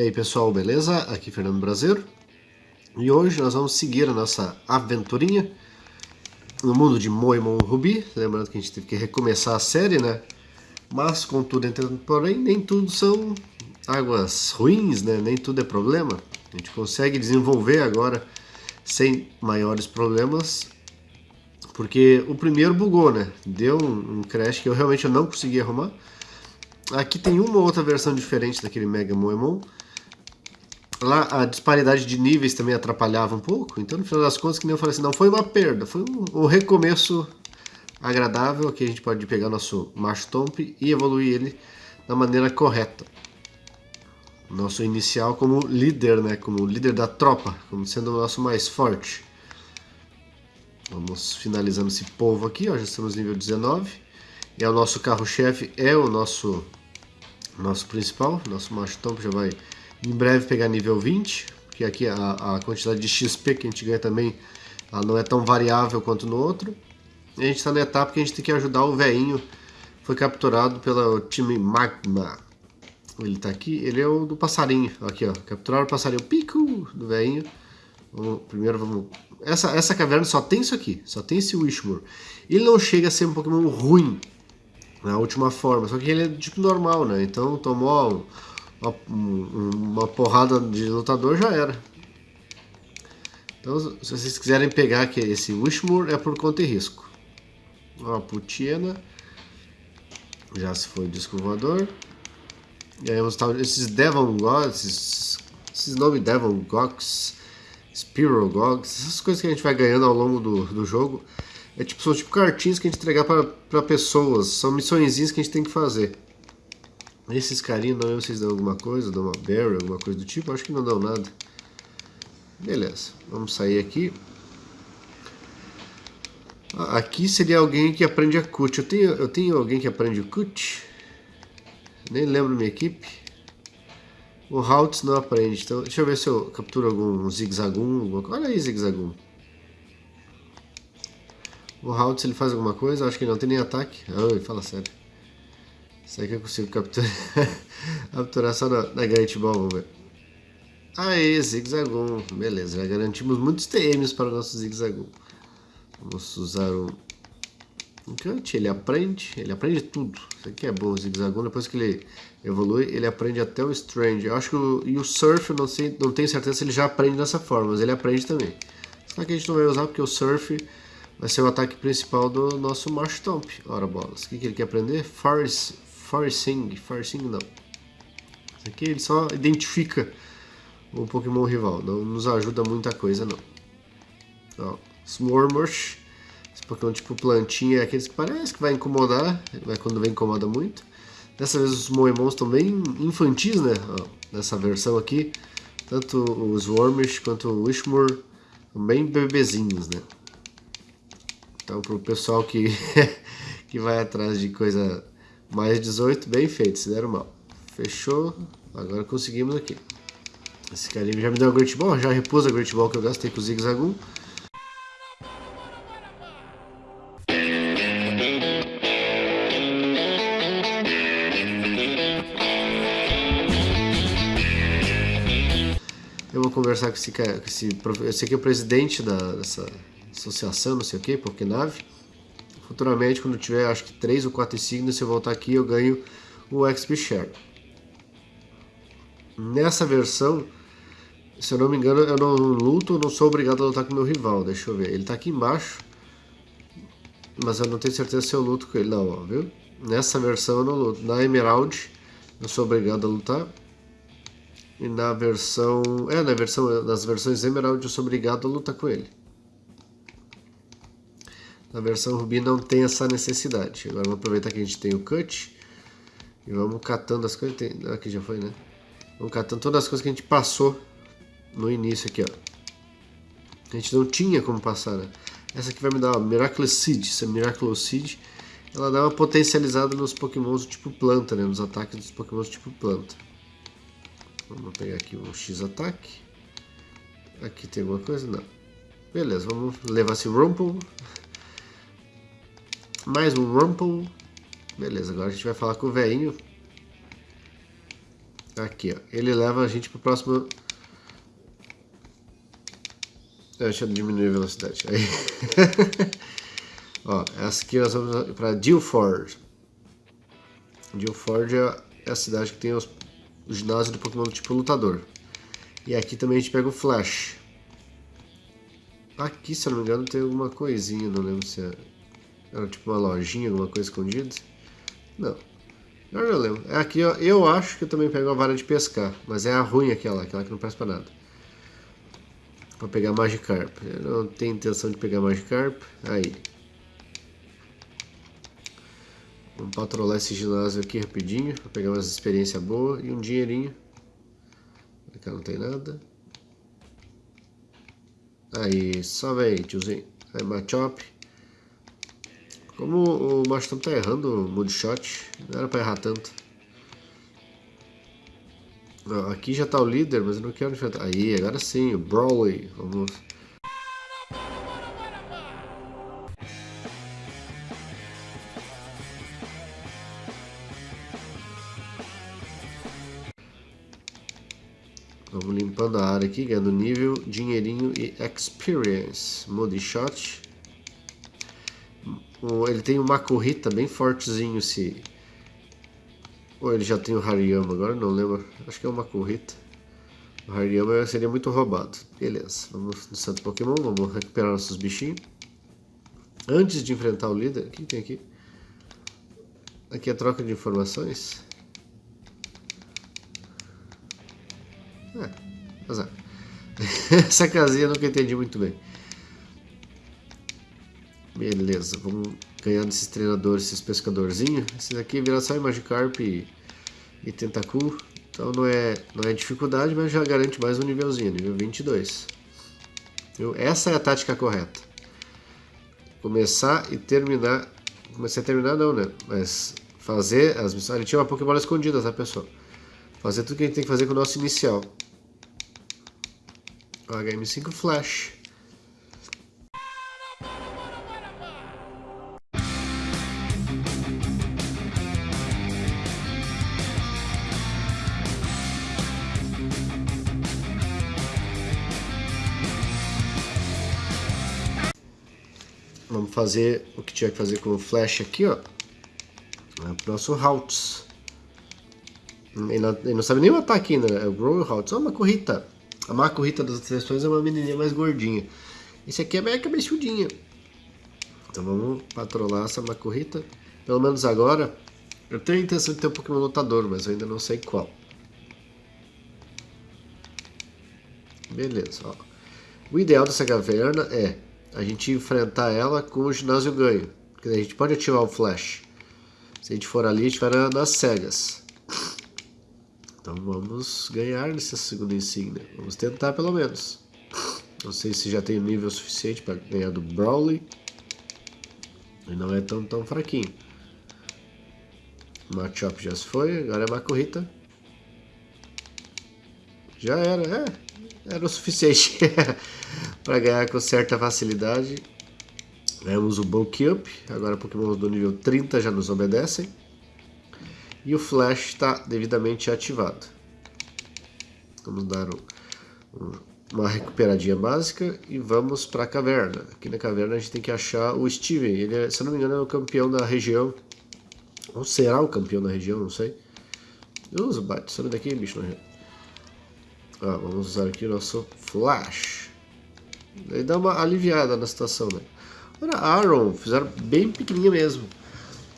E aí pessoal, beleza? Aqui é Fernando Brasileiro e hoje nós vamos seguir a nossa aventurinha no mundo de Moemon Ruby, lembrando que a gente teve que recomeçar a série, né? Mas contudo, porém, nem tudo são águas ruins, né? Nem tudo é problema. A gente consegue desenvolver agora sem maiores problemas, porque o primeiro bugou, né? Deu um crash que eu realmente não consegui arrumar. Aqui tem uma outra versão diferente daquele Mega Moemon, Lá a disparidade de níveis também atrapalhava um pouco, então no final das contas, que nem eu falei assim, não foi uma perda, foi um, um recomeço agradável, aqui a gente pode pegar nosso Marshtomp e evoluir ele da maneira correta. Nosso inicial como líder, né, como líder da tropa, como sendo o nosso mais forte. Vamos finalizando esse povo aqui, ó, já estamos nível 19. É o nosso carro-chefe, é o nosso, nosso principal, nosso Marshtomp já vai em breve pegar nível 20, porque aqui a, a quantidade de XP que a gente ganha também não é tão variável quanto no outro. E a gente está na etapa que a gente tem que ajudar o veinho, foi capturado pelo time Magma. Ele está aqui, ele é o do passarinho, aqui ó, capturaram o passarinho pico do veinho. Primeiro vamos... Essa, essa caverna só tem isso aqui, só tem esse Wishmore. Ele não chega a ser um Pokémon ruim na última forma, só que ele é tipo normal, né? Então tomou uma, uma porrada de lutador já era. Então, se vocês quiserem pegar aqui esse Wishmore, é por conta e risco. Ó, a Putiena. Já se foi disco voador. E aí vamos estar esses Devon Gods, esses, esses nomes Devon Gogs, Spiral Gogs, essas coisas que a gente vai ganhando ao longo do, do jogo. É tipo, são tipo cartinhas que a gente entregar para pessoas, são missõezinhas que a gente tem que fazer. Esses carinhos, não se vocês dão alguma coisa, dão uma berry, alguma coisa do tipo, acho que não dão nada. Beleza, vamos sair aqui. Aqui seria alguém que aprende a cut. Eu tenho, eu tenho alguém que aprende o cut. Nem lembro minha equipe. O Haltz não aprende. Então, deixa eu ver se eu capturo algum zigzagum. Olha aí, zigzagum. O Haltz ele faz alguma coisa? Acho que não tem nem ataque. Ai, fala sério. Será que eu consigo capturar, capturar só na, na Ball? Vamos ver. Aê, Zigzagoon. Beleza, já garantimos muitos TMs para o nosso Zigzagoon. Vamos usar o Cut, ele aprende, ele aprende tudo. Isso aqui é bom, o Zigzagoon, depois que ele evolui, ele aprende até o Strange. Eu acho que o, e o Surf, não, sei, não tenho certeza se ele já aprende dessa forma, mas ele aprende também. Só que a gente não vai usar porque o Surf vai ser o ataque principal do nosso Marshtomp. Ora bolas, o que, que ele quer aprender? Force, Forcing, Forcing não. Isso aqui ele só identifica o Pokémon rival, não nos ajuda muita coisa não. Ó, esse Pokémon tipo plantinha é aqueles que parece que vai incomodar, mas quando vem incomoda muito. Dessa vez os Moemons estão bem infantis, né? Ó, nessa versão aqui, tanto os Wormish quanto o Wishmore bem bebezinhos, né? Então pro pessoal que, que vai atrás de coisa mais 18, bem feito, se deram mal. Fechou, agora conseguimos aqui. Esse carinho já me deu a Great Ball, já repus a Great Ball que eu gastei com o Zig Zagoon. Eu vou conversar com esse cara, com esse, esse aqui é o presidente da, dessa associação, não sei o que, Pokénave. Futuramente, quando tiver acho que 3 ou 4 insígnias, se eu voltar aqui, eu ganho o XP Share. Nessa versão, se eu não me engano, eu não luto, não sou obrigado a lutar com meu rival. Deixa eu ver. Ele está aqui embaixo. Mas eu não tenho certeza se eu luto com ele. Não, ó, viu? Nessa versão eu não luto. Na Emerald, eu sou obrigado a lutar. E na versão... É, na versão, nas versões Emerald eu sou obrigado a lutar com ele. Na versão Ruby não tem essa necessidade. Agora vamos aproveitar que a gente tem o cut e vamos catando as coisas. Tem... Aqui já foi, né? Vamos catando todas as coisas que a gente passou no início aqui, ó. A gente não tinha como passar, né? Essa aqui vai me dar uma Miraculous Seed. Essa Miraculous Seed, ela dá uma potencializada nos pokémons do tipo planta, né? Nos ataques dos pokémons do tipo planta. Vamos pegar aqui um X-ataque. Aqui tem alguma coisa? Não. Beleza, vamos levar esse Rumple. Mais um Rumple. Beleza, agora a gente vai falar com o velhinho. Aqui, ó. Ele leva a gente para o próximo... Deixa eu diminuir a velocidade. Aí. ó, essa aqui nós vamos para Dilford. Dilford é a cidade que tem os, o ginásio do Pokémon tipo lutador. E aqui também a gente pega o Flash. Aqui, se eu não me engano, tem alguma coisinha, não lembro se é... Era tipo uma lojinha, alguma coisa escondida. Não. Eu lembro. É aqui, ó, eu acho que eu também pego a vara de pescar, mas é a ruim aquela, aquela que não presta pra nada. Vou pegar Magikarp. Eu não tenho intenção de pegar Magikarp. Aí. Vamos patrolar esse ginásio aqui rapidinho, pra pegar umas experiências boas e um dinheirinho. Aqui não tem nada. Aí, só vem, tiozinho. Aí, Machop. Como o Maston tá errando o Moodshot, não era pra errar tanto. Aqui já tá o líder, mas eu não quero enfrentar. Aí, agora sim, o Brawley. Vamos Vamos limpando a área aqui, ganhando nível, dinheirinho e experience. Moody shot. Ele tem uma corrida bem fortezinho se... Ou ele já tem o Hariyama agora, não lembro. Acho que é uma corrida. O Hariyama seria muito roubado. Beleza, vamos no Santo Pokémon, vamos recuperar nossos bichinhos. Antes de enfrentar o líder, o que tem aqui? Aqui é a troca de informações. É, azar. Essa casinha eu nunca entendi muito bem. Beleza, vamos ganhar desses treinadores, esses pescadorzinhos. Esses aqui viram só Magikarp e, e Tentacool. Então não é, não é dificuldade, mas já garante mais um nívelzinho, nível 22. Viu? Essa é a tática correta. Começar e terminar... Comecei a terminar não, né? Mas fazer as missões... Ele tinha uma Pokébola escondida, tá, pessoal? Fazer tudo que a gente tem que fazer com o nosso inicial. HM5 Flash. Fazer o que tinha que fazer com o Flash aqui, ó. É o nosso Haltz. Ele não, ele não sabe nem matar aqui ainda, né? É o Grow Haltz. Olha uma corrida. A Rita das seleções é uma menininha mais gordinha. Esse aqui é bem cabeçudinha. Então vamos patrolar essa Marco Rita. Pelo menos agora. Eu tenho a intenção de ter um Pokémon lutador, mas eu ainda não sei qual. Beleza, ó. O ideal dessa caverna é a gente enfrentar ela com o ginásio ganho. Porque a gente pode ativar o flash. Se a gente for ali, a gente vai nas cegas. Então vamos ganhar nessa segunda insígnia. Vamos tentar pelo menos. Não sei se já tem nível suficiente para ganhar do Brawley. E não é tão, tão fraquinho. Machop já se foi, agora é Makurita. Já era, é. Era o suficiente para ganhar com certa facilidade. Ganhamos o Bulk Up, agora Pokémon do nível 30 já nos obedecem e o flash está devidamente ativado. Vamos dar um, um, uma recuperadinha básica e vamos para a caverna. Aqui na caverna a gente tem que achar o Steven. Ele, é, se não me engano, é o campeão da região. Ou será o campeão da região, não sei. Usa, bate, sai daqui, bicho na ah, Vamos usar aqui o nosso flash. Daí dá uma aliviada na situação, né? Agora a Aaron, fizeram bem pequenininha mesmo.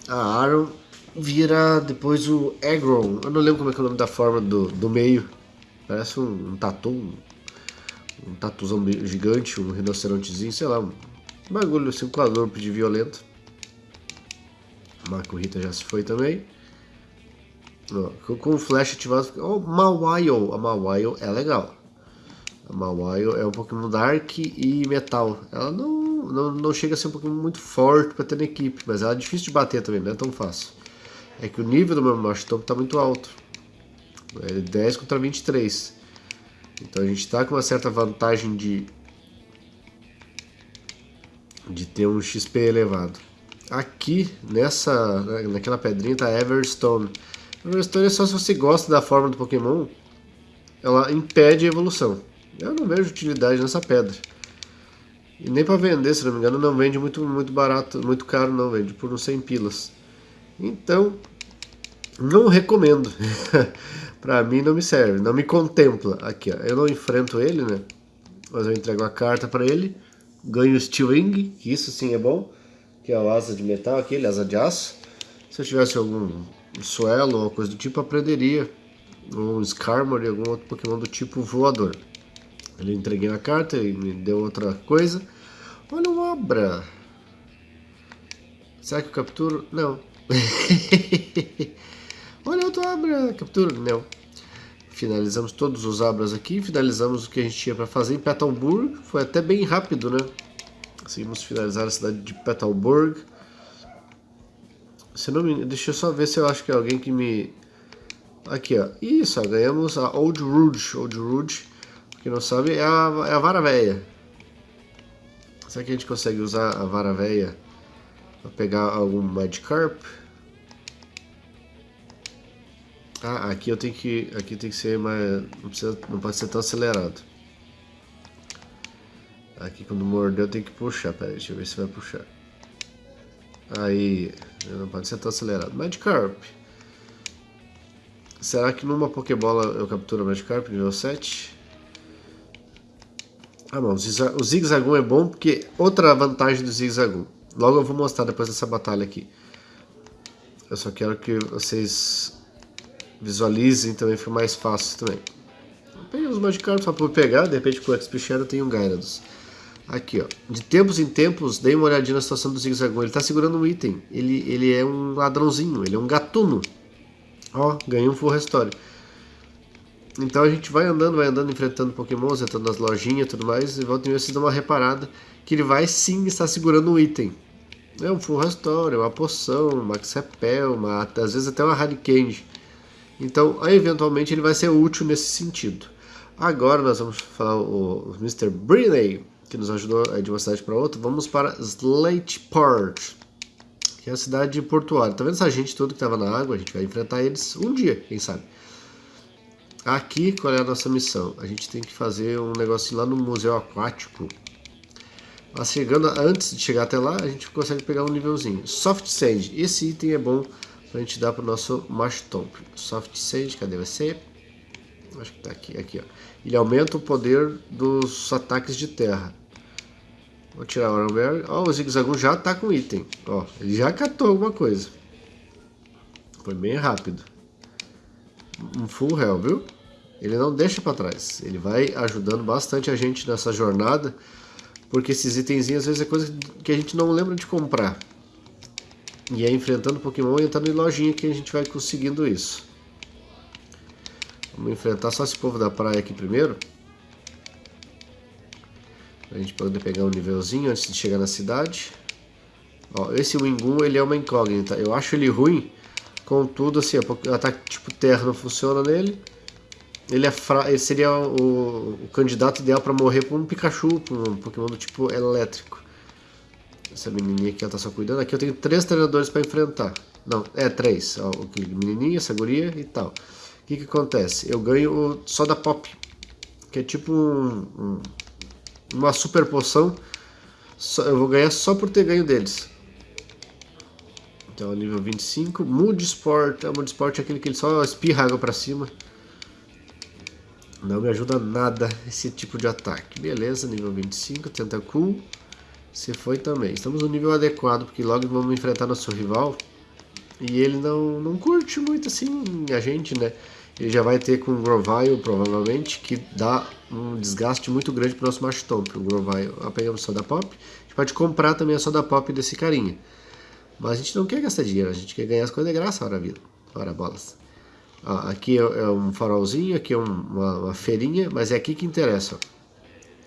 A Aaron vira depois o Agron. Eu não lembro como é, é o nome da forma do, do meio. Parece um, um tatu, um, um tatuzão gigante, um rinocerontezinho, sei lá, um bagulho assim, um de violento. Marco Rita já se foi também. Com o flash ativado, oh, Mawile, a Mawile é legal. Mawile é um Pokémon Dark e Metal. Ela não, não, não chega a ser um Pokémon muito forte para ter na equipe, mas ela é difícil de bater também, não é tão fácil é que o nível do meu Mastop está muito alto. É 10 contra 23. Então a gente está com uma certa vantagem de, de ter um XP elevado. Aqui, nessa, naquela pedrinha, está Everstone. História é só se você gosta da forma do Pokémon, ela impede a evolução. Eu não vejo utilidade nessa pedra. E nem para vender, se não me engano, não vende muito, muito barato, muito caro não, vende por uns 100 pilas. Então, não recomendo. pra mim não me serve, não me contempla. Aqui, ó, eu não enfrento ele, né? Mas eu entrego a carta para ele, ganho o Steel Wing, que isso sim é bom, que é o asa de metal aquele, asa de aço. Se eu tivesse algum Suelo ou coisa do tipo, aprenderia um Skarmory, algum outro Pokémon do tipo voador. Ele entreguei a carta e me deu outra coisa. Olha o Abra. Será que eu capturo? Não. Olha outro Abra. Captura? Não. Finalizamos todos os Abras aqui. Finalizamos o que a gente tinha para fazer em Petalburg. Foi até bem rápido, né? Conseguimos finalizar a cidade de Petalburg. Se não me... Deixa eu só ver se eu acho que é alguém que me... Aqui, ó. Isso, ó, ganhamos a Old Rouge. Old Rouge, quem não sabe, é a, é a vara véia. Será que a gente consegue usar a vara véia para pegar algum Magikarp? Ah, aqui eu tenho que... Aqui tem que ser mais... Não, precisa, não pode ser tão acelerado. Aqui quando morder eu tenho que puxar. Pera aí, deixa eu ver se vai puxar. Aí, não pode ser tão acelerado. Magikarp. Será que numa Pokébola eu capturo Magikarp nível 7? Ah não, o Zigzagoon é bom porque outra vantagem do Zigzagoon. Logo eu vou mostrar depois dessa batalha aqui. Eu só quero que vocês visualizem também, fica mais fácil também. Peguei os Magikarp só para pegar, de repente com o XP Shadow tem um Gyarados. Aqui, ó. De tempos em tempos, dei uma olhadinha na situação do Zigzagoon. Ele tá segurando um item. Ele, ele é um ladrãozinho, ele é um gatuno. Ó, ganhei um full restore. Então a gente vai andando, vai andando, enfrentando pokémons, entrando nas lojinhas e tudo mais, e volta e meia vocês dão uma reparada que ele vai sim estar segurando um item. É um full restore, uma poção, um max repel, uma, às vezes até uma hurricane. Então, aí, eventualmente, ele vai ser útil nesse sentido. Agora nós vamos falar o, o Mr. Brinley que nos ajudou de uma cidade para outra, vamos para Slateport, que é a cidade portuária. Tá vendo essa gente toda que estava na água? A gente vai enfrentar eles um dia, quem sabe. Aqui, qual é a nossa missão? A gente tem que fazer um negocinho lá no museu aquático. Mas chegando, antes de chegar até lá, a gente consegue pegar um nívelzinho. Soft Sand, esse item é bom para a gente dar para o nosso Mashtomp. Soft Sand, cadê você? Acho que está aqui, aqui ó. Ele aumenta o poder dos ataques de terra. Vou tirar o Aronberry. Ó, o Zigzagoon já tá com item. Ó, ele já catou alguma coisa. Foi bem rápido. Um full hell, viu? Ele não deixa para trás. Ele vai ajudando bastante a gente nessa jornada. Porque esses itenzinhos às vezes é coisa que a gente não lembra de comprar. E é enfrentando Pokémon e entrando em lojinha que a gente vai conseguindo isso. Vamos enfrentar só esse povo da praia aqui primeiro. Pra gente poder pegar um nívelzinho antes de chegar na cidade. Ó, esse Wingun, ele é uma incógnita. Eu acho ele ruim, contudo, assim, o ataque tipo terra não funciona nele. Ele, é fra... ele seria o... o candidato ideal para morrer por um Pikachu, por um Pokémon do tipo elétrico. Essa menininha aqui, ela tá só cuidando. Aqui eu tenho três treinadores para enfrentar. Não, é três. Ó, o menininho, essa guria e tal. O que que acontece? Eu ganho o Soda Pop, que é tipo um, um uma super poção. eu vou ganhar só por ter ganho deles. Então, nível 25. Mood Sport. O Mood Sport é aquele que ele só espirra água pra cima. Não me ajuda nada esse tipo de ataque. Beleza, nível 25. Tentacool. Você foi também. Estamos no nível adequado, porque logo vamos enfrentar nosso rival. E ele não, não curte muito assim a gente, né? Ele já vai ter com o Grovile, provavelmente, que dá um desgaste muito grande para o nosso Marshtomp. O Grovile, pegamos Soda Pop. A gente pode comprar também a Soda Pop desse carinha. Mas a gente não quer gastar dinheiro, a gente quer ganhar as coisas de graça, ora vida. Ora bolas. Ó, aqui é, é um farolzinho, aqui é uma, uma, feirinha, mas é aqui que interessa. Ó.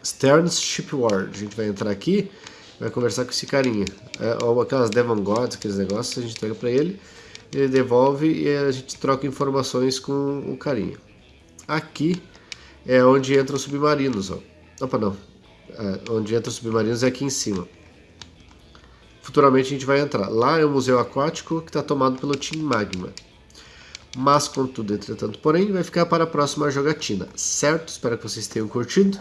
Stearns Shipward. A gente vai entrar aqui, vai conversar com esse carinha. É, ou aquelas Devon Gods, aqueles negócios, a gente entrega para ele ele devolve e a gente troca informações com o carinha. Aqui é onde entram os submarinos, ó. Opa, não. É, onde entram os submarinos é aqui em cima. Futuramente a gente vai entrar. Lá é o museu aquático que está tomado pelo Team Magma. mas contudo, entretanto, porém, vai ficar para a próxima jogatina, certo? Espero que vocês tenham curtido.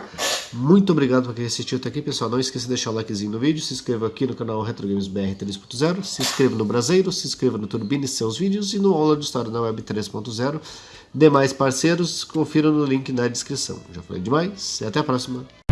Muito obrigado por quem assistiu até aqui, pessoal. Não esqueça de deixar o likezinho no vídeo, se inscreva aqui no canal Retro Games BR 3.0, se inscreva no Braseiro, se inscreva no Turbine seus vídeos e no Aula de História na Web 3.0. Demais parceiros, confiram no link na descrição. Já falei demais, e até a próxima.